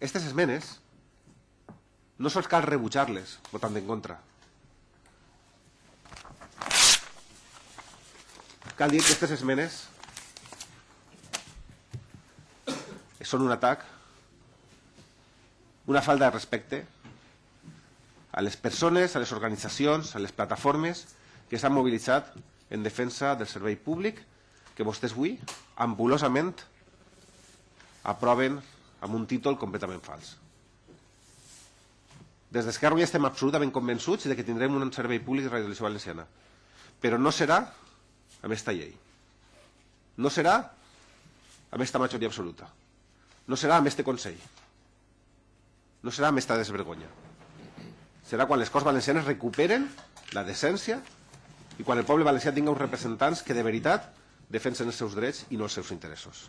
aquestes esmenes no sols cal rebutjar-les votant en contra. Cal dir que aquestes esmenes són un atac, una falta de respecte a les persones, a les organitzacions, a les plataformes que s'han mobilitzat en defensa del servei públic que vostès avui ambulosament aproven amb un títol completament fals. Des d'Esquerra ja estem absolutament convençuts de que tindrem un servei públic de radiodivisió valenciana, però no serà amb aquesta llei. No serà amb aquesta majoria absoluta. No serà amb este Consell. No serà amb aquesta desvergonya. Serà quan les Corts Valencianes recuperen la decència i quan el poble valencià tinga uns representants que de veritat defensen els seus drets i no els seus interessos.